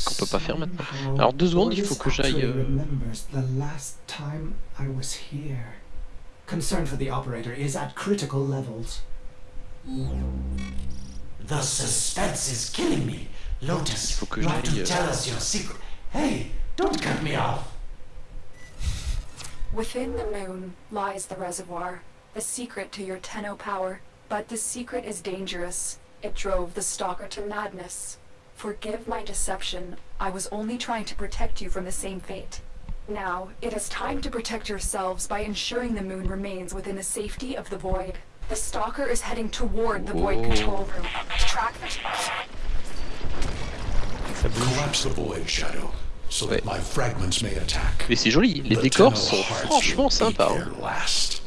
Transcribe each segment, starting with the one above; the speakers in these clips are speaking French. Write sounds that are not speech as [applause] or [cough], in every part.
truc qu'on peut pas faire maintenant. Alors deux secondes, il faut que j'aille. euh, the last time I was here. Concern for the operator is at critical levels. The suspense is killing me. Lotus, faut que you have to euh, tell us your secret. Hey, don't cut me off. Within the moon lies the reservoir, the secret to your Tenno power. But this secret is dangerous. It drove the Stalker to madness. Forgive my deception. I was only trying to protect you from the same fate. Now, it is time to protect yourselves by ensuring the moon remains within the safety of the Void. The Stalker is heading toward the Void control room. Track the... Ça bouge. Collapse the void, Shadow, so that my fragments may attack. Mais c'est joli, les The décors Tenno sont hearts franchement will sympas. hein. last.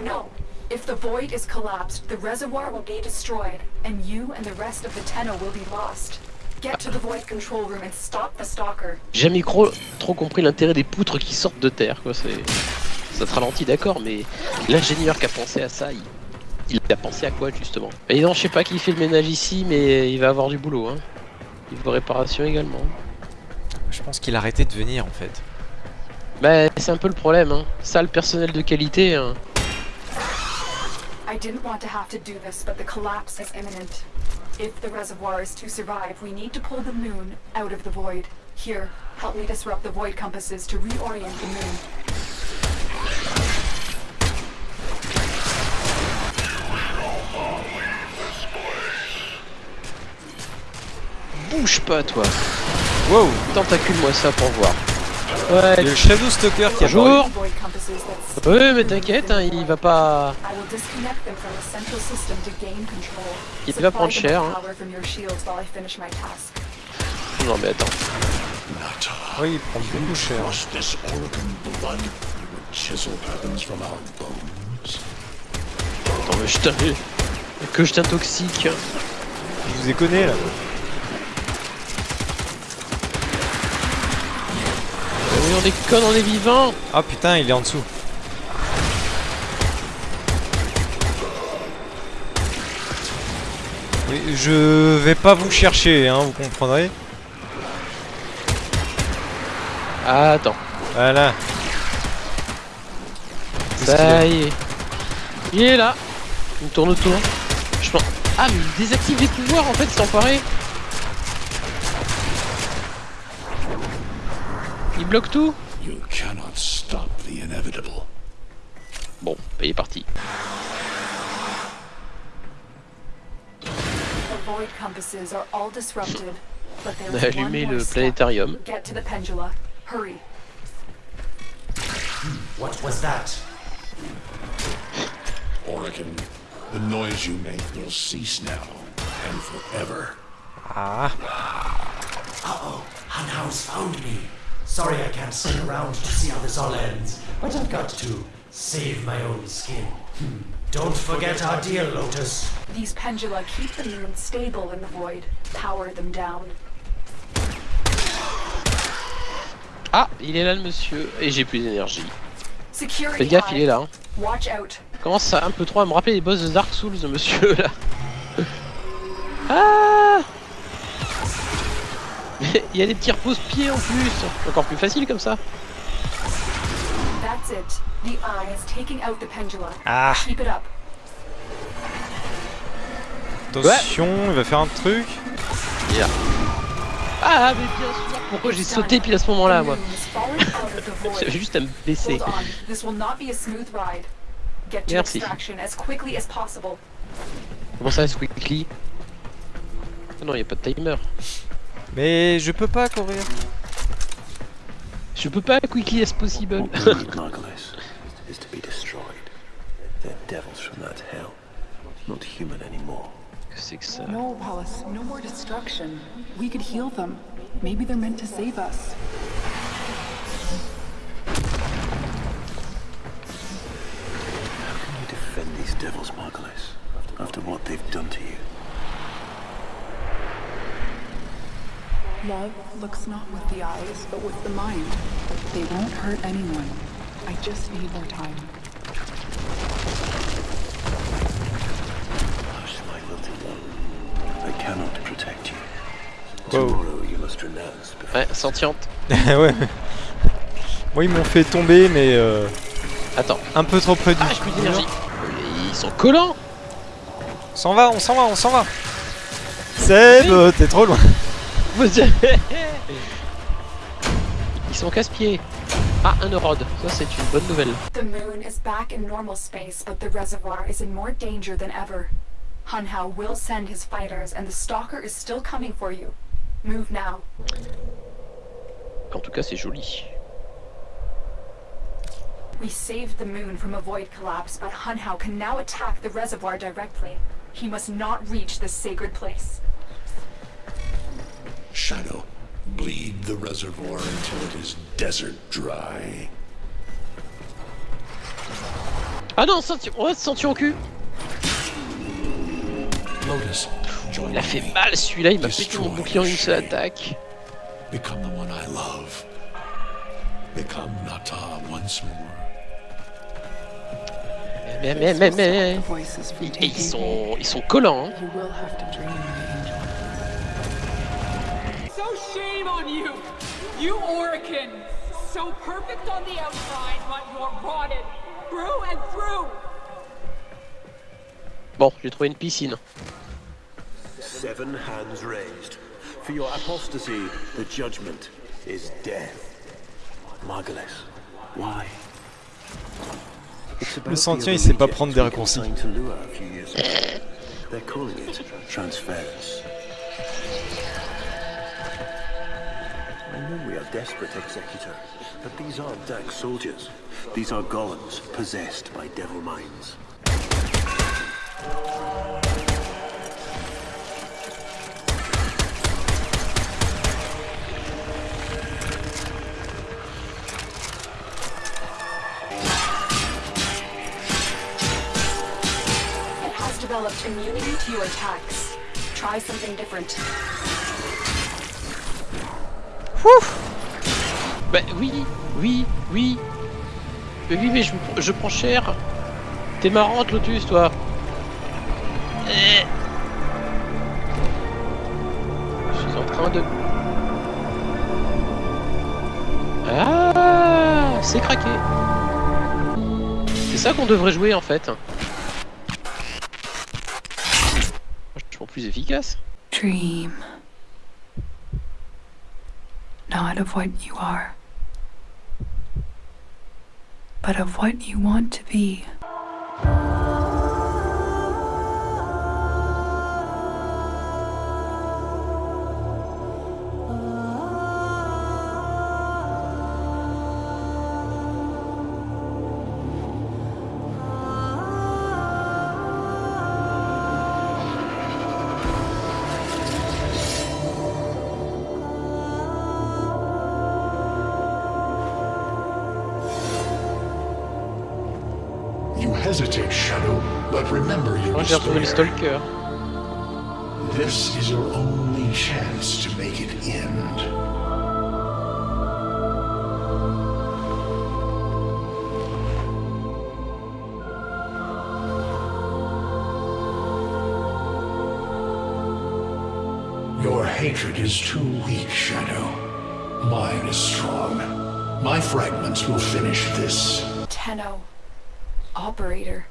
No. If the Void is collapsed, the reservoir will be destroyed, and you and the rest of the Tenno will be lost. Get to the Void control room and stop the Stalker. J'ai jamais trop, trop compris l'intérêt des poutres qui sortent de terre, quoi. C'est, ça te ralentit, d'accord, mais l'ingénieur qui a pensé à ça, il, il a pensé à quoi justement? Et non, je sais pas qui fait le ménage ici, mais il va avoir du boulot, hein. Niveau réparation également. Je pense qu'il a arrêté de venir en fait. Bah, c'est un peu le problème, hein. Ça, le personnel de qualité, hein. I didn't want to have to do this, but the collapse is imminent. If the reservoir is to survive, we need to pull the moon out of the void. Here, help me disrupt the void compasses to reorient the moon. Bouge pas, toi. Wow Tentacule-moi ça pour voir. Ouais, Le Shadow Stalker qui a Bonjour. Ouais, mais t'inquiète, hein, il va pas. Il va prendre cher, hein. Non, mais attends. Oui, il prend beaucoup cher. Attends, mais je t'in- Que je t'intoxique. Je vous ai connu là. Oui, on déconne, on est vivant. Ah putain, il est en dessous. Je vais pas vous chercher, hein, vous comprendrez. Ah, attends. Voilà. Ça y est. Il est là. Il me tourne autour. Je pense. Ah, mais il désactive les pouvoirs en fait, cet enfoiré. Il bloque tout. You cannot stop the inevitable. Bon, bah, il est parti. The void compasses are all disrupted, but On a allumé le planétarium. Get to the pendula. Hurry. What was that? Orokin, the noise you make will cease now and forever. Ah, Uh-oh, Hanhouse found me. Sorry I can't stick around to see how this all ends, but I've got to save my own skin. Hmm. Don't forget our deal, Lotus. These pendula keep the moon stable in the void. Power them down. Ah, il est là le monsieur. Et j'ai plus d'énergie. Fais gaffe, il est là. hein. Watch out. Commence ça un peu trop à me rappeler les boss de Dark Souls, monsieur là? [laughs] Ah [laughs] Il y a des petits repose-pieds en plus. Encore plus facile comme ça. That's it. The eye is taking out the pendula. ah, Keep it up. attention, il va faire un truc. Ah, mais bien sûr. Pourquoi j'ai sauté pile à ce moment-là, moi. [laughs] J'avais juste à me baisser. Hold on. This will not be a smooth ride. Get to Merci. extraction as quickly as possible. Comment ça, Squickly Ah Non, il a pas de timer. Mais je peux pas courir. Je peux pas quickly as possible. [laughs] Is to be destroyed. They're devils from that hell, not human anymore. Que c'est que ça No, Wallace, no more destruction. We could heal them. Maybe they're meant to save us. Love looks not with the eyes, but with the mind. They won't hurt anyone. I just need more time. Hush, my little one. I cannot protect you. Tomorrow you must renounce before Ouais, sentiente. [laughs] ouais. Moi, ils m'ont fait tomber, mais euh, Attends. un peu trop près du Ah, j'ai d'énergie. Ils sont collants On s'en va, on s'en va, on s'en va. Seb, euh, t'es trop loin. Ils sont casse-pieds. Ah, un Eurode. Ça, c'est une bonne nouvelle. The moon is back in normal space, but the reservoir is in more danger than ever. Hunhao will send his fighters, and the Stalker is still coming for you. Move now. En tout cas, c'est joli. We saved the moon from a void collapse, but Hunhao can now attack the reservoir directly. He must not reach this sacred place. Shadow, bleed the reservoir until it is desert dry. Ah non, senti... ouais, senti au cul Lotus, Il a fait mal celui-là, il m'a pété mon bouclier en une seule attaque. Become the one I love. Become Nata once more. Mais, mais, mais, mais... Taking ils sont, ils sont collants, hein. So shame on you! You Orican! So perfect on the outside, but you're rotted through and through! Bon, j'ai trouvé une piscine. seven hands raised. For your apostasy, the judgment is death. Margulis, why? Le the sentient, il sait pas prendre des raccourcis. Are desperate, Executor, but these aren't Dak soldiers. These are golems possessed by devil minds. It has developed immunity to your attacks. Try something different. Bah oui, oui, oui. Mais oui, mais je, je prends cher. T'es marrante, Lotus, toi. Eh. Je suis en train de... Ah, c'est craqué. C'est ça qu'on devrait jouer, en fait. Vachement plus efficace. Dream. Not of what you are, but of what you want to be. Hesitate, Shadow, but remember your Moi, j'ai retrouvé le despair. Stalker. This is your only chance to make it end. Your hatred is too weak, Shadow. Mine is strong. My fragments will finish this. Tenno. Operator.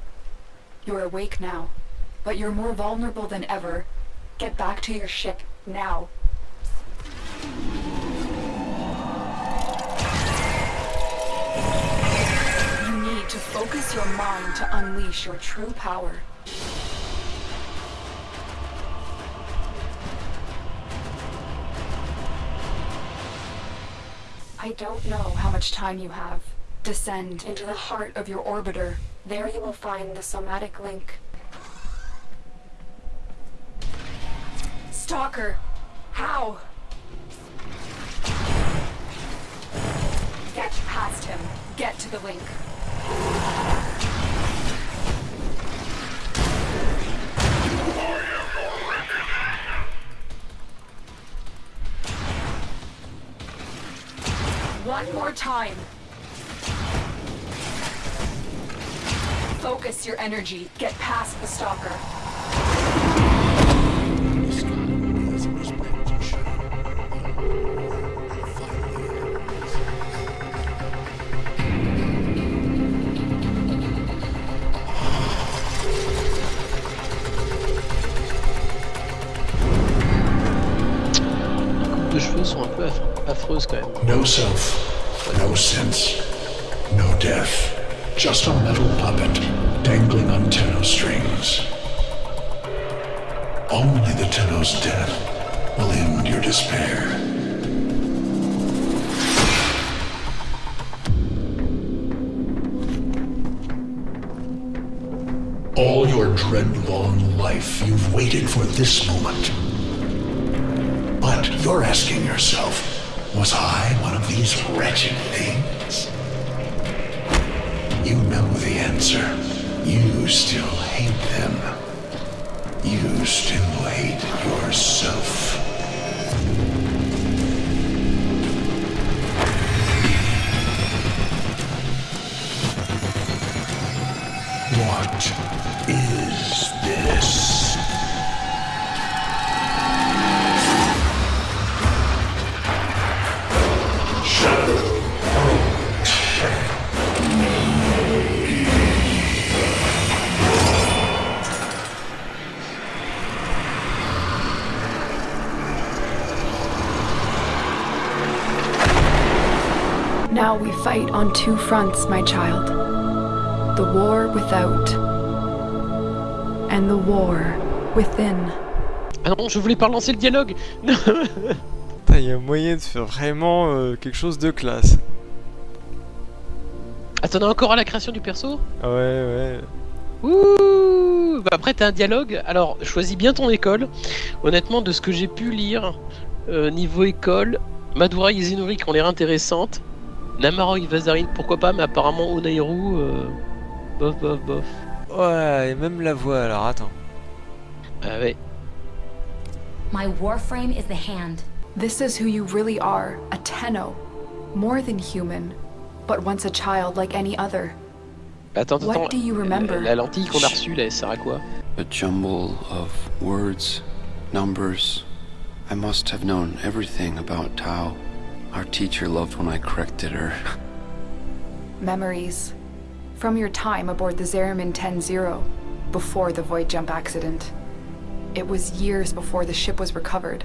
You're awake now, but you're more vulnerable than ever. Get back to your ship, now. You need to focus your mind to unleash your true power. I don't know how much time you have. Descend into the heart of your orbiter. There you will find the somatic link. Stalker! How? Get past him. Get to the link. One more time. Focus your energy. Get past the stalker. No self, no sense, no death. Just a metal puppet dangling on Tenno strings. Only the Tenno's death will end your despair. All your dreadlong life, you've waited for this moment. But you're asking yourself, was I one of these wretched things? You know the answer. You still hate them. You still hate yourself. Now we fight on two fronts, my child. The war without, and the war within. Ah non, je voulais pas relancer le dialogue [laughs] Putain, il y a moyen de faire vraiment euh, quelque chose de classe. Attends, on est encore à la création du perso? Ouais, ouais. Ouh bah Après, t'as un dialogue. Alors, choisis bien ton école. Honnêtement, de ce que j'ai pu lire, euh, niveau école, Madura et Izinori qui ont l'air intéressantes. Namaro et Vazarin, pourquoi pas, mais apparemment Onairu, euh, bof, bof, bof. Ouais, et même la voix, alors attends. Ah ouais. My warframe is the hand. This is who you really are, a Tenno. More than human, but once a child like any other. Attends, What attends. do you remember? La, la lentille qu'on a reçue, là, elle sert à quoi? A jumble of words, numbers. I must have known everything about Tao. Our teacher loved when I corrected her. Memories. From your time aboard the Zeramin 10-0, before the void jump accident. It was years before the ship was recovered.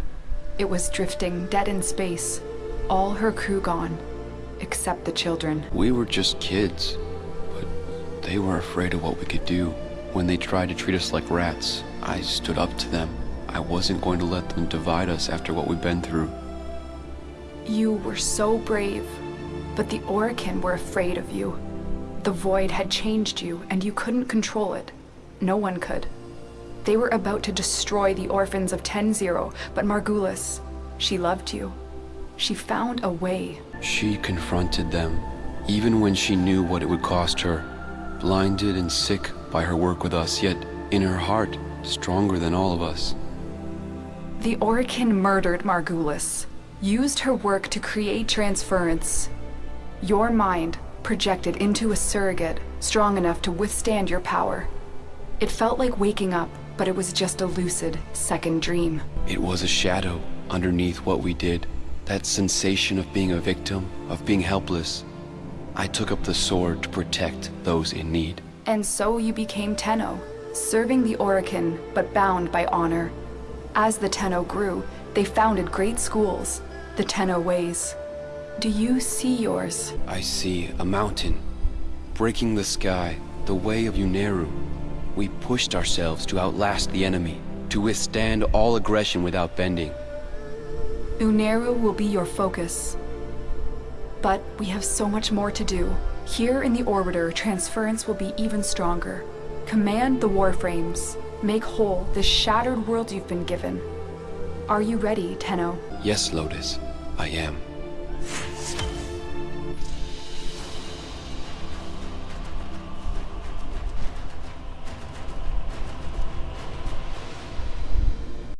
It was drifting dead in space. All her crew gone, except the children. We were just kids, but they were afraid of what we could do. When they tried to treat us like rats, I stood up to them. I wasn't going to let them divide us after what we've been through. You were so brave, but the Orokin were afraid of you. The void had changed you, and you couldn't control it. No one could. They were about to destroy the orphans of 10-0, but Margulis, she loved you. She found a way. She confronted them, even when she knew what it would cost her. Blinded and sick by her work with us, yet in her heart, stronger than all of us. The Orokin murdered Margulis, used her work to create transference. Your mind projected into a surrogate strong enough to withstand your power. It felt like waking up, but it was just a lucid second dream. It was a shadow underneath what we did. That sensation of being a victim, of being helpless. I took up the sword to protect those in need. And so you became Tenno, serving the Orokin, but bound by honor. As the Tenno grew, they founded great schools, the Tenno Ways. Do you see yours? I see a mountain, breaking the sky, the way of Uneru. We pushed ourselves to outlast the enemy, to withstand all aggression without bending. Uneru will be your focus. But we have so much more to do. Here in the Orbiter, transference will be even stronger. Command the Warframes. Make whole this shattered world you've been given. Are you ready, Tenno? Yes, Lotus, I am.